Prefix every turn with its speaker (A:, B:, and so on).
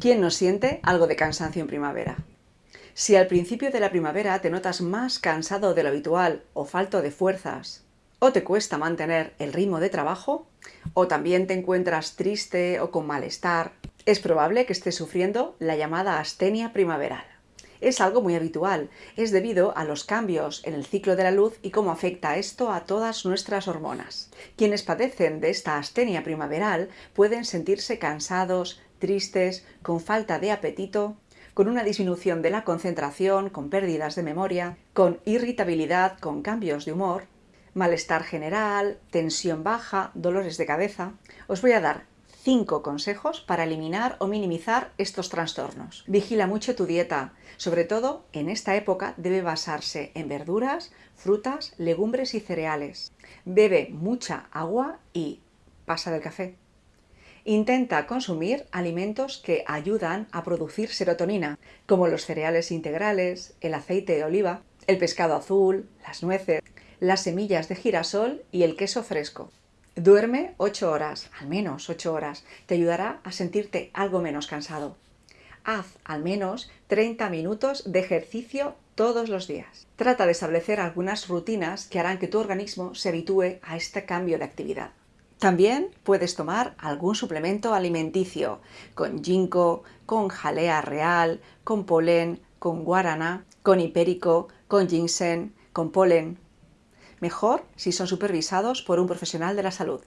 A: ¿Quién no siente algo de cansancio en primavera? Si al principio de la primavera te notas más cansado de lo habitual o falto de fuerzas, o te cuesta mantener el ritmo de trabajo, o también te encuentras triste o con malestar, es probable que estés sufriendo la llamada astenia primaveral. Es algo muy habitual, es debido a los cambios en el ciclo de la luz y cómo afecta esto a todas nuestras hormonas. Quienes padecen de esta astenia primaveral pueden sentirse cansados, tristes, con falta de apetito, con una disminución de la concentración, con pérdidas de memoria, con irritabilidad, con cambios de humor, malestar general, tensión baja, dolores de cabeza... Os voy a dar cinco consejos para eliminar o minimizar estos trastornos. Vigila mucho tu dieta, sobre todo en esta época debe basarse en verduras, frutas, legumbres y cereales. Bebe mucha agua y pasa del café. Intenta consumir alimentos que ayudan a producir serotonina, como los cereales integrales, el aceite de oliva, el pescado azul, las nueces, las semillas de girasol y el queso fresco. Duerme 8 horas, al menos 8 horas, te ayudará a sentirte algo menos cansado. Haz al menos 30 minutos de ejercicio todos los días. Trata de establecer algunas rutinas que harán que tu organismo se habitúe a este cambio de actividad. También puedes tomar algún suplemento alimenticio, con ginkgo, con jalea real, con polen, con guarana, con hipérico, con ginseng, con polen. Mejor si son supervisados por un profesional de la salud.